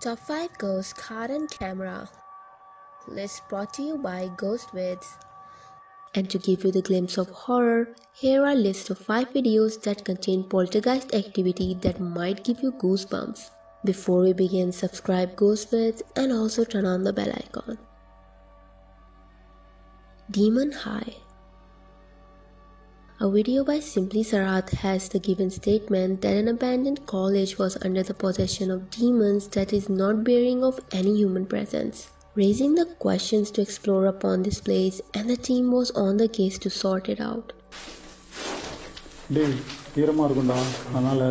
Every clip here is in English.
Top 5 Ghost Card and Camera List brought to you by Ghostvids. And to give you the glimpse of horror, here are list of 5 videos that contain poltergeist activity that might give you goosebumps. Before we begin, subscribe Ghostvids and also turn on the bell icon. Demon High a video by Simply Sarath has the given statement that an abandoned college was under the possession of demons that is not bearing of any human presence. Raising the questions to explore upon this place and the team was on the case to sort it out. டேய் ஈரமாக இருக்கும்டா அதனால்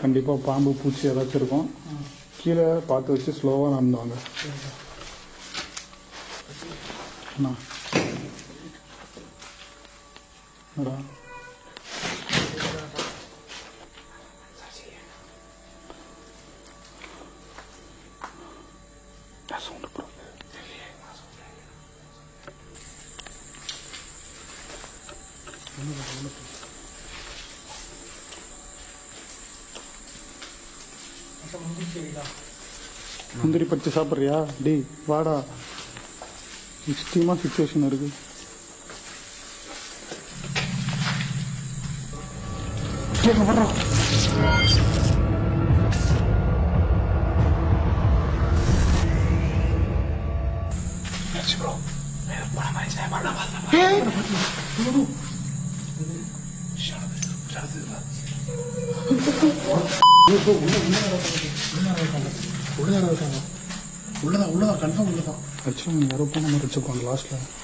கண்டிப்பாக பாம்பு பூச்சி ஏதாச்சும் இருக்கும் கீழே பார்த்து வச்சு ஸ்லோவாக நடந்துவாங்க அண்ணா முந்திரி பறிச்சு சாப்பிட்றியா? டேய் வாடா. எக்ஸ்ட்ரீமாக situation இருக்கு கேட்க வர்றோம் உள்ளதா உள்ளதா கன்ஃபார்ம் உள்ளதா ஆக்சுவலாக யாரோ போன மாதிரி வச்சுருப்பாங்க லாஸ்ட்டில்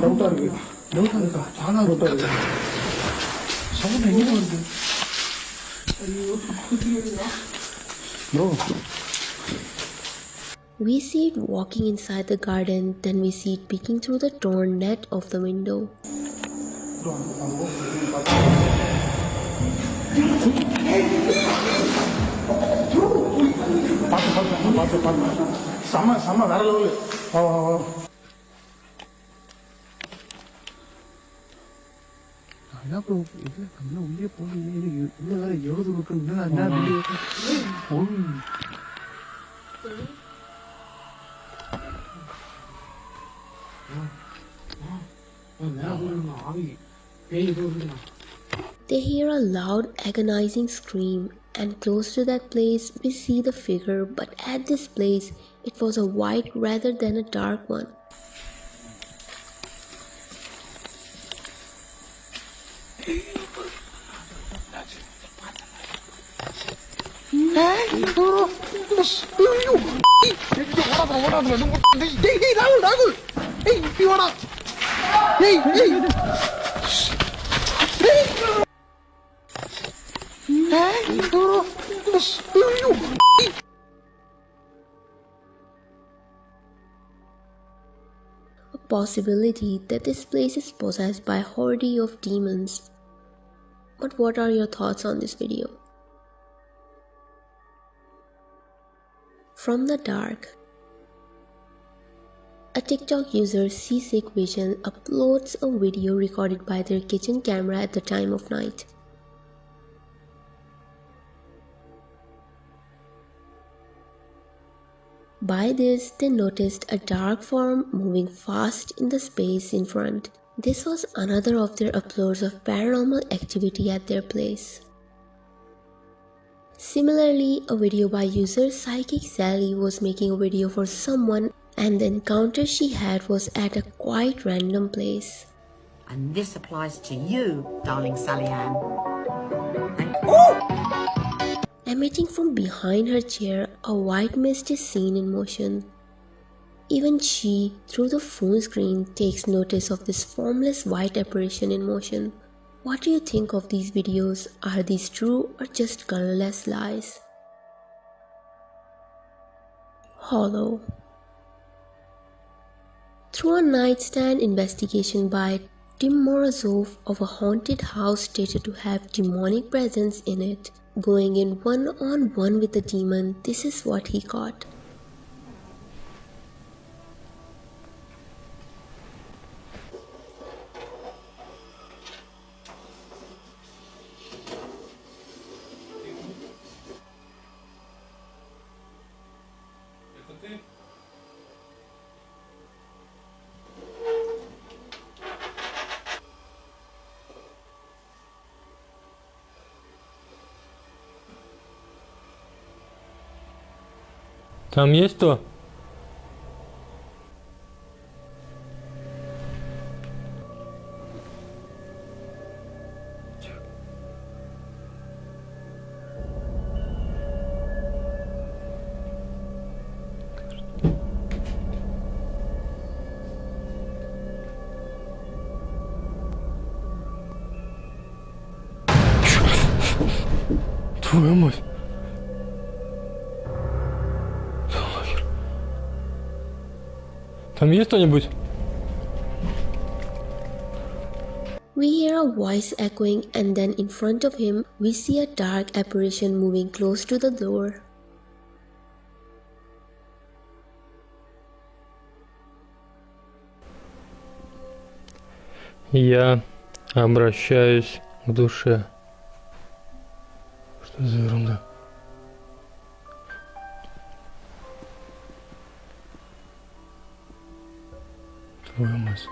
너무 다르게 너무 다르다 하나로 다르게 저거 내기는데 이거 어떻게 해야 되나? 너 We see it walking inside the garden, then we see it peeking through the torn net of the window. பார்த்து பார்த்து பார்த்து They hear a loud, agonizing scream, and close to that place we see the figure, but at this place it was a white rather than a dark one. Hey, you wanna? Hey, hey. Hey. Hey, possibility that this place is possessed by a horde of demons. But what are your thoughts on this video? From the dark, a TikTok user Seasick Vision uploads a video recorded by their kitchen camera at the time of night. By this, they noticed a dark form moving fast in the space in front. This was another of their uploads of paranormal activity at their place. Similarly, a video by user Psychic Sally was making a video for someone and the encounter she had was at a quite random place. And this applies to you, darling Sally Ann. And Emitting from behind her chair, a white mist is seen in motion. Even she, through the phone screen, takes notice of this formless white apparition in motion. What do you think of these videos? Are these true or just colorless lies? Hollow Through a nightstand investigation by Tim Morozov of a haunted house stated to have demonic presence in it, going in one on one with the demon, this is what he got. Там есть кто? Твою мать. Там есть кто-нибудь? We hear a voice echoing, and then in front of him, we see a dark apparition moving close to the door. Я обращаюсь к душе. Что за ерунда? programas.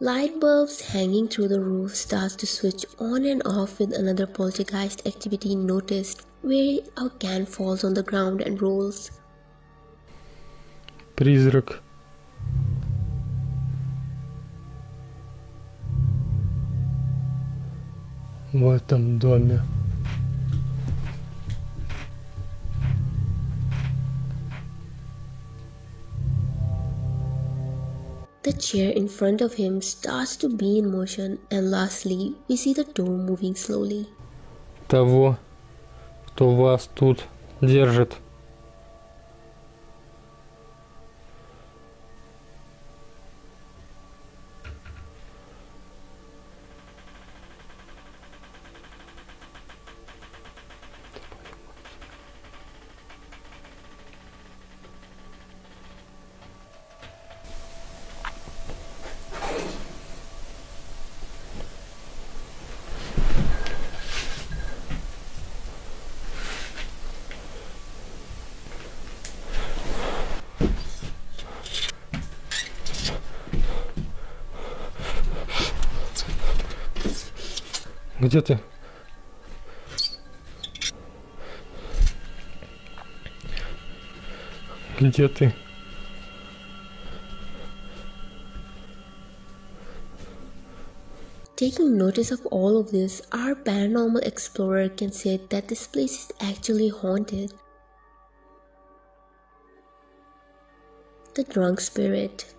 Light bulbs hanging through the roof starts to switch on and off with another poltergeist activity noticed where a can falls on the ground and rolls. Призрак. В этом доме. The chair in front of him starts to be in motion and lastly we see the door moving slowly. Того, кто вас тут держит. Где ты? Где ты? Taking notice of all of this, our paranormal explorer can say that this place is actually haunted. The Drunk Spirit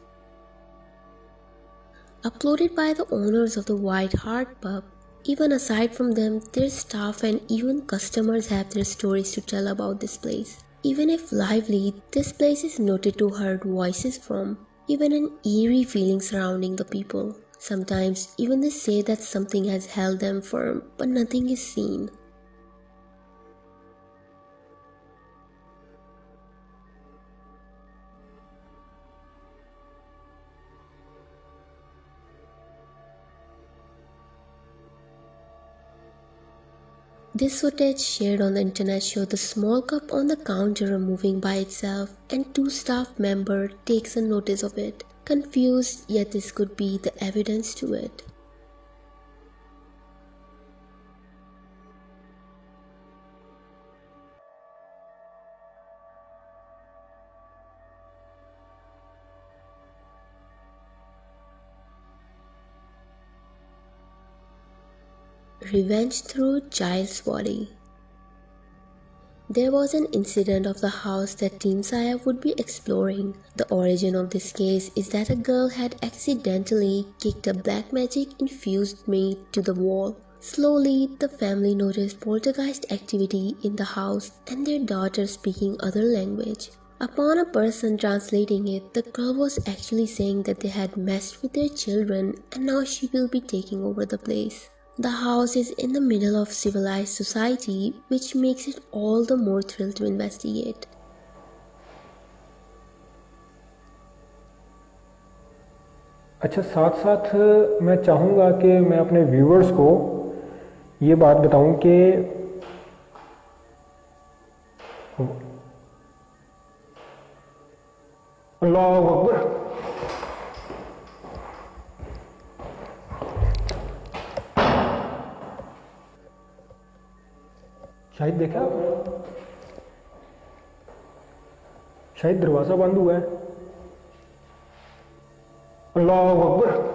Uploaded by the owners of the White Hart Pub, even aside from them, their staff and even customers have their stories to tell about this place. Even if lively, this place is noted to heard voices from, even an eerie feeling surrounding the people. Sometimes even they say that something has held them firm, but nothing is seen. This footage shared on the internet showed the small cup on the counter moving by itself and two staff member takes a notice of it. Confused, yet this could be the evidence to it. Revenge through child's body. There was an incident of the house that Team Saya would be exploring. The origin of this case is that a girl had accidentally kicked a black magic infused maid to the wall. Slowly, the family noticed poltergeist activity in the house and their daughter speaking other language. Upon a person translating it, the girl was actually saying that they had messed with their children and now she will be taking over the place. The house is in the middle of civilized society, which makes it all the more thrill to investigate. اچھا ساتھ ساتھ میں چاہوں گا کہ میں اپنے viewers کو یہ بات بتاؤں کہ اللہ اکبر शायद देखा आप शायद दरवाज़ा बंद हुआ है अल्लाह Akbar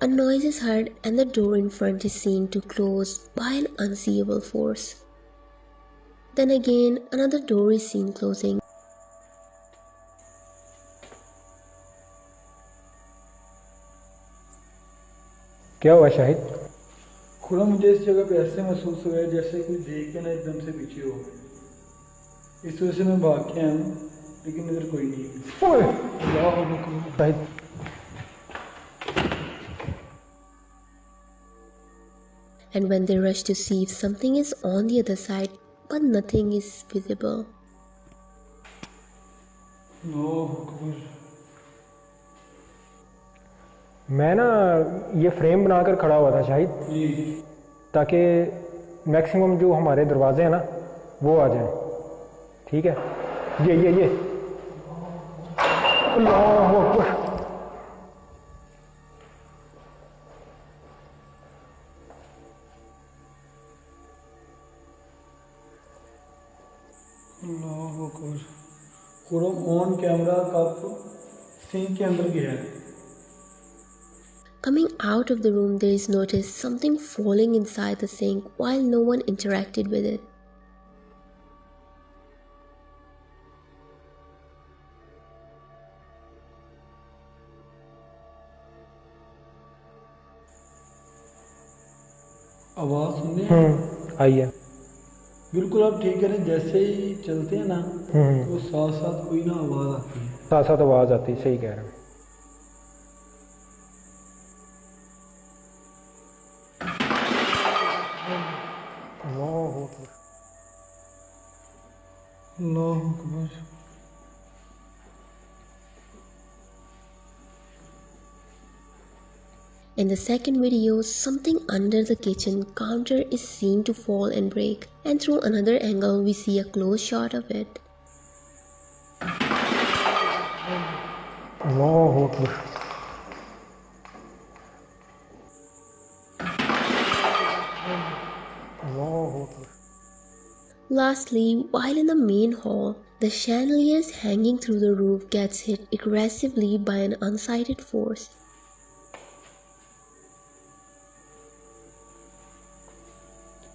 A noise is heard and the door in front is seen to close by an unseeable force. Then again, another door is seen closing. کیا ہوا شاہد؟ خدا مجھے اس جگہ پہ ایسے محسوس ہوا ہے جیسے کوئی دیکھ کے نا ایک دم سے پیچھے ہو۔ گئے اس وجہ سے میں بھاگ کے آیا ہوں لیکن ادھر کوئی نہیں شاہد۔ And when they rush to see if something is on the other side, but nothing is visible. No, میں نا یہ فریم بنا کر کھڑا ہوا تھا شاید جی۔ تاکہ میکسیمم جو ہمارے دروازے ہیں نا وہ آ جائیں۔ ٹھیک ہے؟ یہ یہ یہ۔ اللہ اکبر۔ اللہ اکبر۔ قرم آن کیمرہ کپ سنک کے اندر گیا ہے؟ Coming out of the room, there is noticed something falling inside the sink while no one interacted with it. آواز سننے آئیے بالکل آپ ٹھیک ہے جیسے ہی چلتے ہیں نا تو ساتھ ساتھ کوئی نہ آواز آتی ہے ساتھ ساتھ آواز آتی صحیح کہہ رہے ہیں In the second video, something under the kitchen counter is seen to fall and break and through another angle we see a close shot of it. Lastly, while in the main hall, the chandeliers hanging through the roof gets hit aggressively by an unsighted force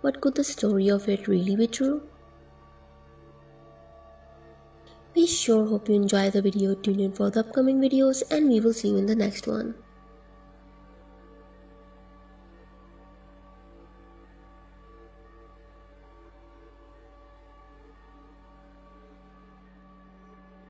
But could the story of it really be true? We sure hope you enjoy the video. Tune in for the upcoming videos and we will see you in the next one.